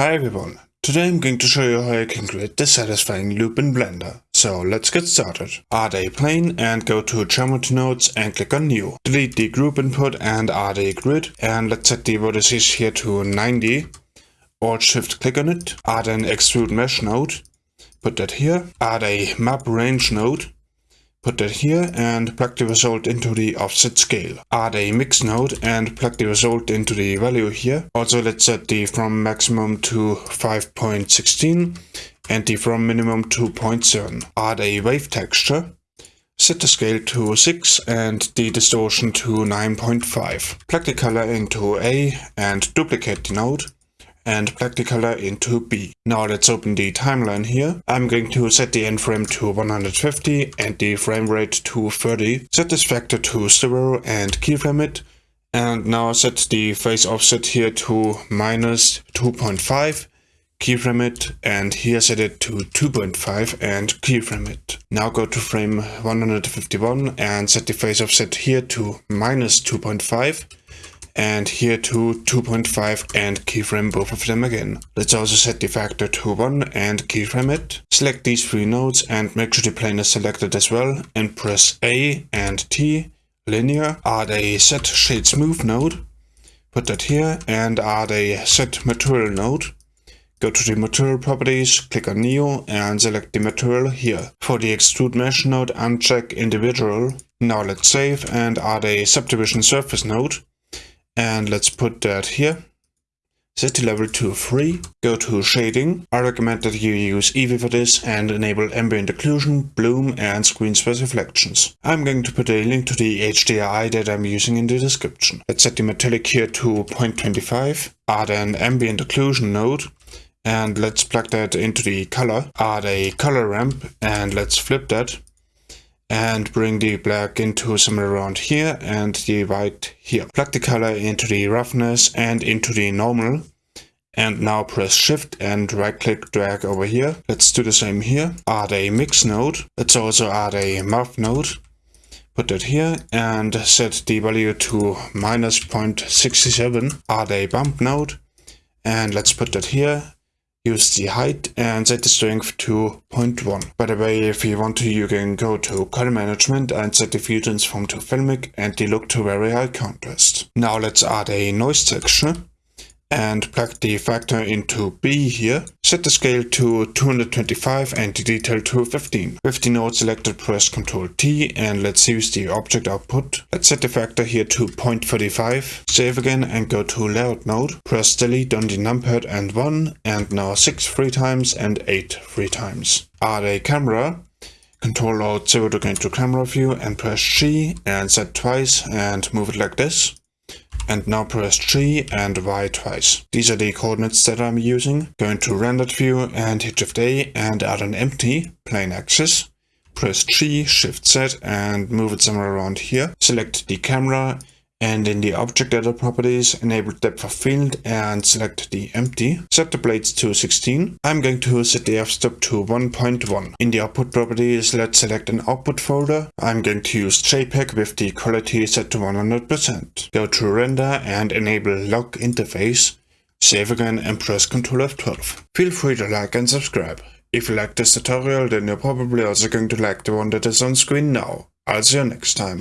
Hi everyone, today I'm going to show you how you can create this satisfying loop in Blender. So let's get started. Add a plane and go to Geometry Nodes and click on New. Delete the group input and add a grid and let's set the vertices here to 90. Alt Shift click on it, add an Extrude Mesh node, put that here, add a Map Range node, Put that here and plug the result into the offset scale. Add a mix node and plug the result into the value here. Also let's set the from maximum to 5.16 and the from minimum to 0.7. Add a wave texture. Set the scale to 6 and the distortion to 9.5. Plug the color into A and duplicate the node and plug the color into B. Now let's open the timeline here. I'm going to set the end frame to 150 and the frame rate to 30. Set this factor to 0 and keyframe it. And now set the phase offset here to minus 2.5 keyframe it and here set it to 2.5 and keyframe it. Now go to frame 151 and set the phase offset here to minus 2.5 and here to 2.5 and keyframe both of them again. Let's also set the factor to 1 and keyframe it. Select these three nodes and make sure the plane is selected as well and press A and T, linear, add a set shade smooth node, put that here and add a set material node. Go to the material properties, click on Neo and select the material here. For the extrude mesh node uncheck individual. Now let's save and add a subdivision surface node. And let's put that here. Set the level to 3. Go to shading. I recommend that you use Eevee for this and enable ambient occlusion, bloom and screen space reflections. I'm going to put a link to the HDRI that I'm using in the description. Let's set the metallic here to 0.25. Add an ambient occlusion node and let's plug that into the color. Add a color ramp and let's flip that and bring the black into somewhere around here and the white here. Plug the color into the roughness and into the normal and now press shift and right click drag over here. Let's do the same here. Add a mix node. Let's also add a math node. Put that here and set the value to minus 0.67. Add a bump node and let's put that here use the height and set the strength to 0.1. By the way, if you want to, you can go to color management and set the view transform to filmic and the look to very high contrast. Now let's add a noise texture and plug the factor into B here. Set the scale to 225 and the detail to 15. With the node selected, press Ctrl T and let's use the object output. Let's set the factor here to 0.35. Save again and go to layout mode. Press delete on the numpad and 1 and now 6 three times and 8 three times. Add a camera Control Alt 0 to go into camera view and press G and set twice and move it like this and now press G and Y twice. These are the coordinates that I'm using. Go into rendered view and hit Shift A and add an empty plain axis. Press G, Shift Z and move it somewhere around here. Select the camera and in the object editor properties, enable depth of field and select the empty. Set the blades to 16. I'm going to set the f-stop to 1.1. In the output properties, let's select an output folder. I'm going to use JPEG with the quality set to 100%. Go to render and enable lock interface. Save again and press Ctrl F12. Feel free to like and subscribe. If you like this tutorial, then you're probably also going to like the one that is on screen now. I'll see you next time.